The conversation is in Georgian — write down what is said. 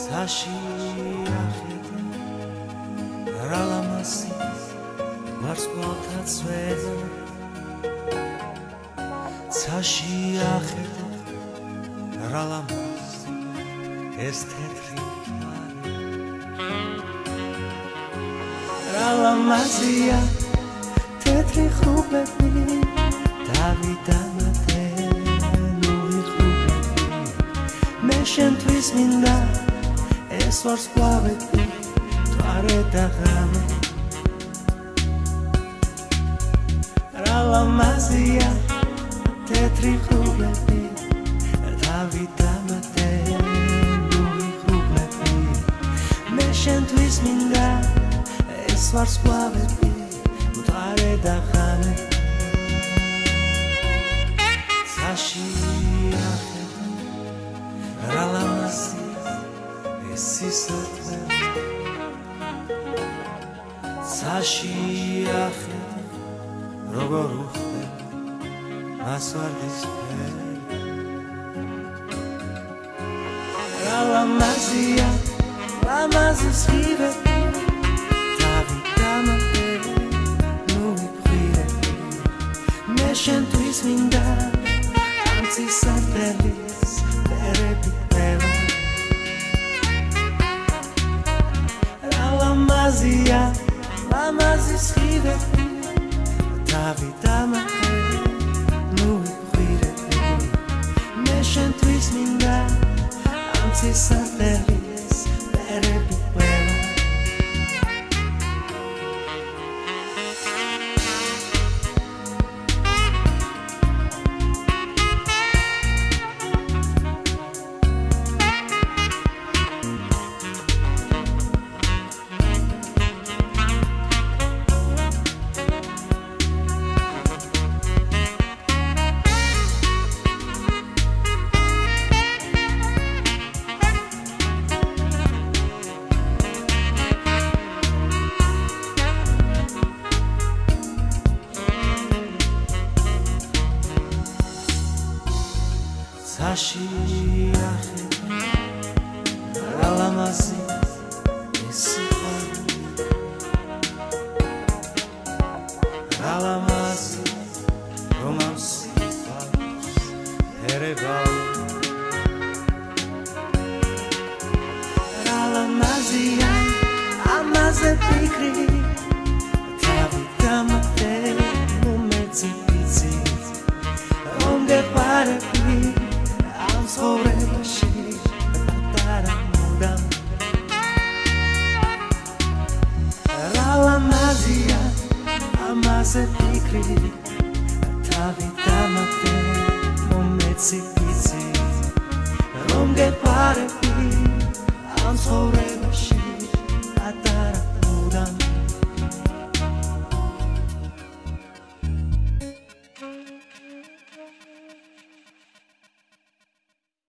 ცაში ახედე რა ლამასი ვარსკვლავთა წვედა ცაში ახედე რა ლამასი ეს თეთრი რა ლამაზია თეთრი ხუბები დავიდამათე ნური ხუბები. მე შენთვის მინდა ეს ვარსკვლავები თვარე და ღამე რა ლამაზია თეთრი ხუბები დავიდამათე ნური ხუბები. მე შენთვის მინდა ეს ვარსკვლავები თვარე და ღამე საში ახედა რა ლამაზია სისოთე საში ახე როგორ უხდე მასვარდის რა ლამაზია ლამაზის ხივე მინდა ამცის არტელის პერები ლამაზია ლამაზის ხიდე დავიდამატე ნუ ხვირე მე შენთვის მინდა ამცის არტელის ცაში ახე რა ლამაზი ეს რა ლამაზი რომანსი ერება რა ლამაზია ამაზე ფიქრი თავი დამატე მომეცი პიცი რომგე პარები ცხოვრებაში პატარა მოდამ რა ლამაზია ამაზე ფიქრი თავი დამატე მომეცი პიცი რომ გეპარები